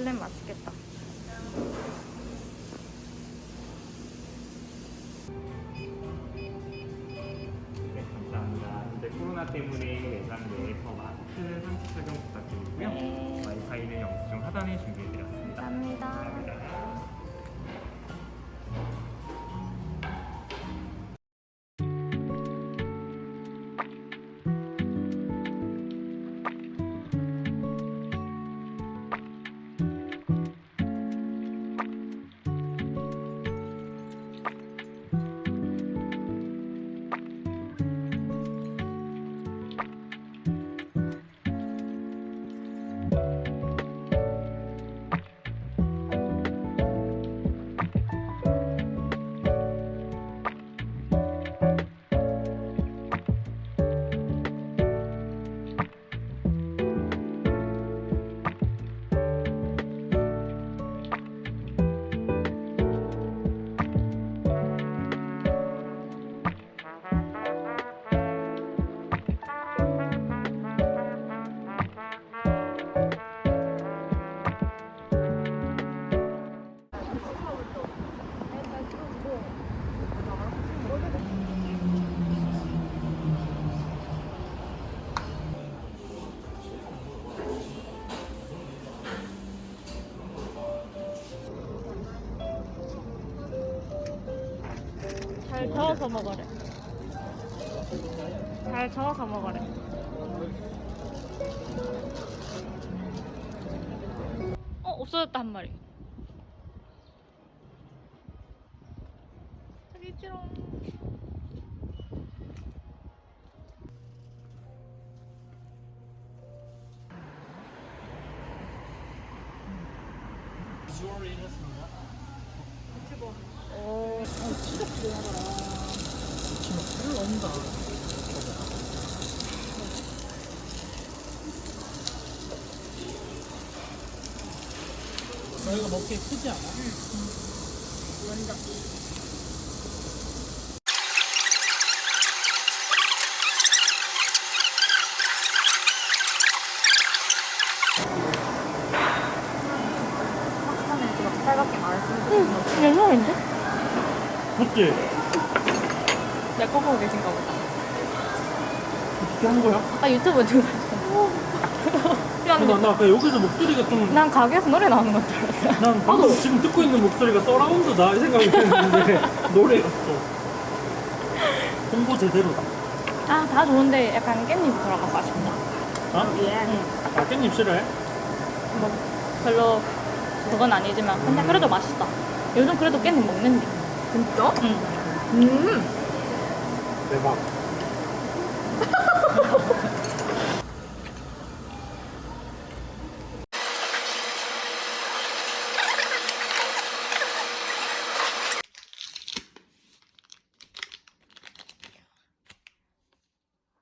마들렌 맛있겠다. 네, 감사합니다. 현재 코로나 때문에 매장 내에서 마스크 상시 착용 부탁드리고요. 네. 와이파이는 영수증 하단에 준비해드 저어서 먹으래. 잘 저어서 먹으래. 어, 없어졌다 한 마리. 저기 있지롱. 오, 저희가 먹기에 크지 않아? 응, 괜찮은데? 맞지? 내거 보고 계신가 보다. 어떻게 한 거야? 아, 유튜브 중야 나, 나 아까 여기서 목소리가 좀. 난 가게에서 노래 나오는 것줄 알았어. 난 방금 지금 듣고 있는 목소리가 서라운드다 이 생각이 드는데 노래가 또 홍보 제대로다. 아, 다 좋은데 약간 깻잎 들어가서 아쉽다. 어? 응. 아 깻잎 싫어해? 뭐, 별로 그건 아니지만, 근데 그래도 맛있다. 요즘 그래도 깻잎 먹는데. 진짜? 응. 음. 대박.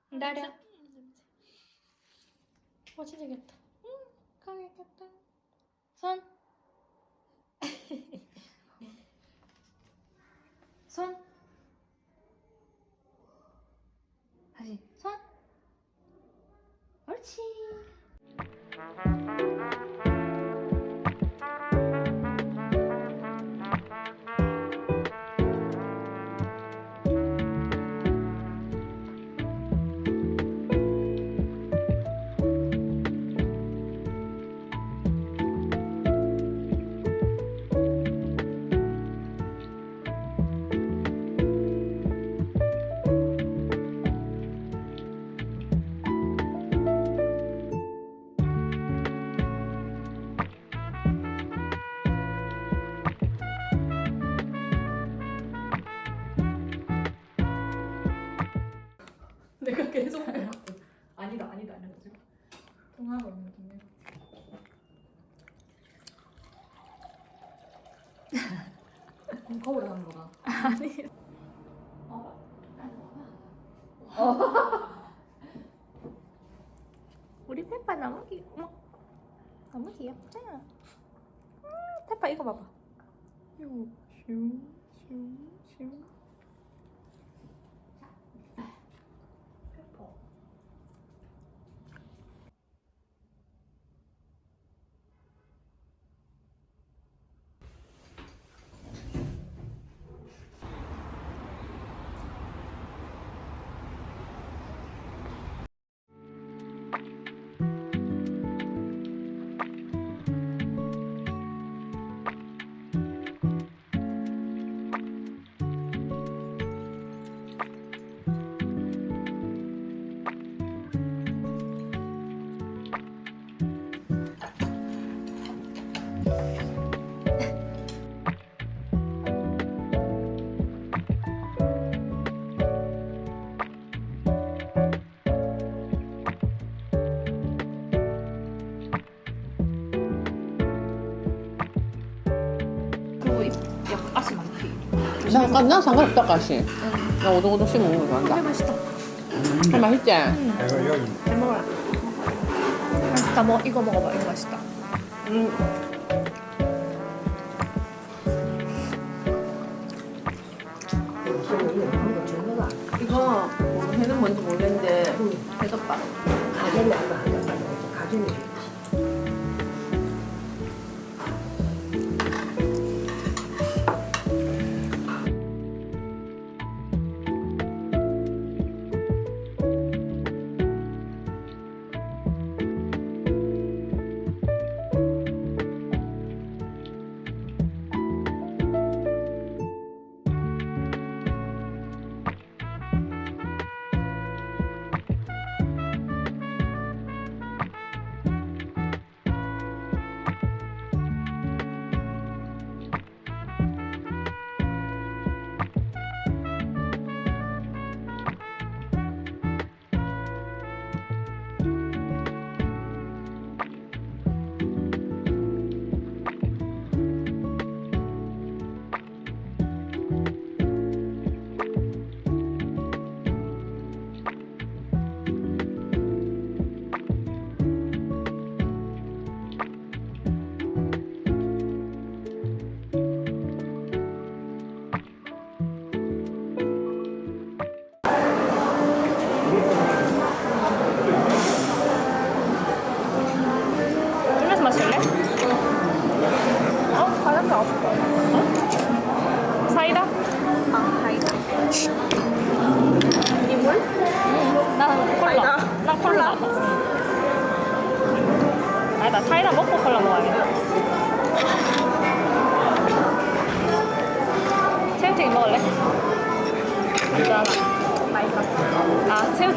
기다려. 어지르겠다. 응, 가야겠다. 손. 손. 계속. 아니다, 아니다, 있는 중이야. 그럼 거울에 하는 거다. 아니. 우리 페파 너무 귀, 어머, 너무 귀엽다. 음, 페파 이거 봐봐. 이거 슝, 슝, 슝. 약가시 많지. 나, 나 상관없다 가시. 나 오동오동 씹어 먹는 거 좋아한다. 맛있다. 할 맛있지? 잘 먹어라. 맛있다. 뭐 이거 먹어봐. 이거 맛있다. 음. 이거 뭐 해는 뭔지 모르겠는데. 가정이 안 나, 가정이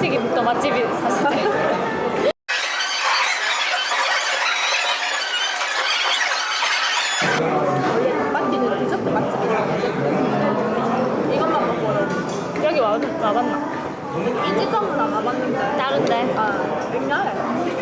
부대찌개부터 맛집이 사실. 와봤나? 이 지점은 안 와봤는데. 다른데? 아 옛날에.